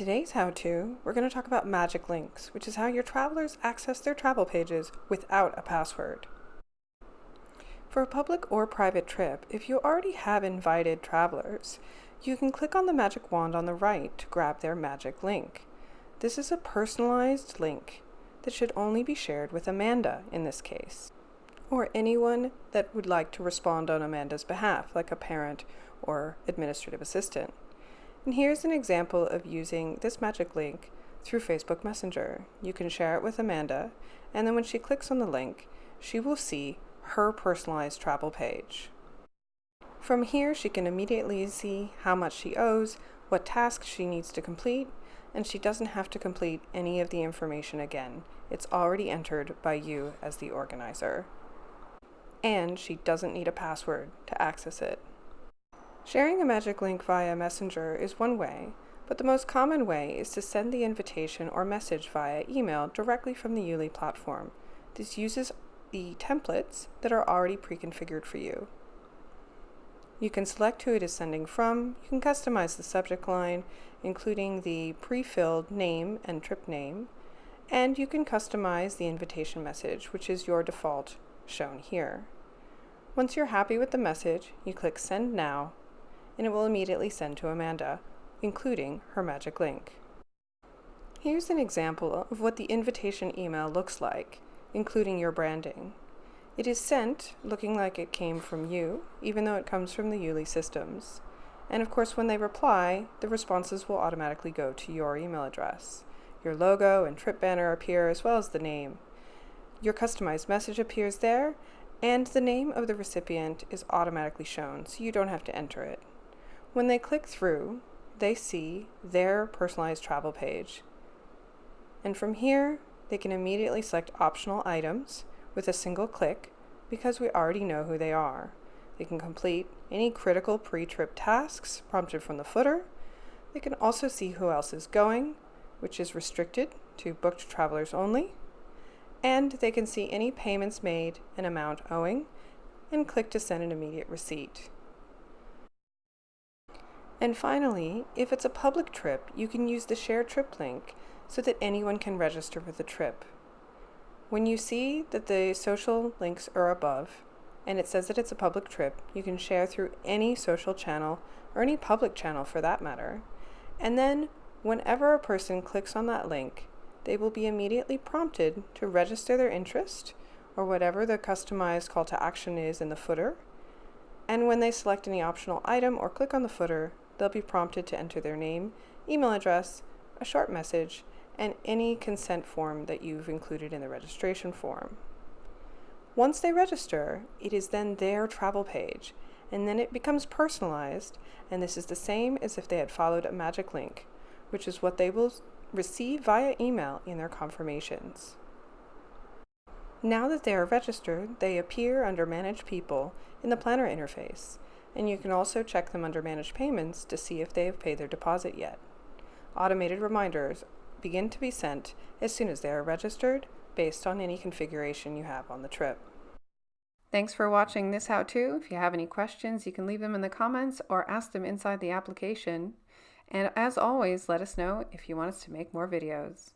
today's how-to, we're going to talk about magic links, which is how your travelers access their travel pages without a password. For a public or private trip, if you already have invited travelers, you can click on the magic wand on the right to grab their magic link. This is a personalized link that should only be shared with Amanda in this case, or anyone that would like to respond on Amanda's behalf, like a parent or administrative assistant. And here's an example of using this magic link through Facebook Messenger. You can share it with Amanda, and then when she clicks on the link, she will see her personalized travel page. From here, she can immediately see how much she owes, what tasks she needs to complete, and she doesn't have to complete any of the information again. It's already entered by you as the organizer. And she doesn't need a password to access it. Sharing a magic link via Messenger is one way, but the most common way is to send the invitation or message via email directly from the Yuli platform. This uses the templates that are already pre-configured for you. You can select who it is sending from, you can customize the subject line, including the pre-filled name and trip name, and you can customize the invitation message, which is your default shown here. Once you're happy with the message, you click Send Now and it will immediately send to Amanda, including her magic link. Here's an example of what the invitation email looks like, including your branding. It is sent looking like it came from you, even though it comes from the Yuli systems. And of course, when they reply, the responses will automatically go to your email address. Your logo and trip banner appear as well as the name. Your customized message appears there, and the name of the recipient is automatically shown, so you don't have to enter it. When they click through, they see their personalized travel page. And from here, they can immediately select optional items with a single click because we already know who they are. They can complete any critical pre-trip tasks prompted from the footer. They can also see who else is going, which is restricted to booked travelers only. And they can see any payments made and amount owing and click to send an immediate receipt. And finally, if it's a public trip, you can use the Share Trip link so that anyone can register for the trip. When you see that the social links are above, and it says that it's a public trip, you can share through any social channel, or any public channel for that matter. And then, whenever a person clicks on that link, they will be immediately prompted to register their interest, or whatever the customized call to action is in the footer. And when they select any optional item or click on the footer, they'll be prompted to enter their name, email address, a short message, and any consent form that you've included in the registration form. Once they register, it is then their travel page, and then it becomes personalized, and this is the same as if they had followed a magic link, which is what they will receive via email in their confirmations. Now that they are registered, they appear under Manage People in the Planner interface, and you can also check them under Manage Payments to see if they have paid their deposit yet. Automated reminders begin to be sent as soon as they are registered based on any configuration you have on the trip. Thanks for watching this how-to. If you have any questions, you can leave them in the comments or ask them inside the application. And as always, let us know if you want us to make more videos.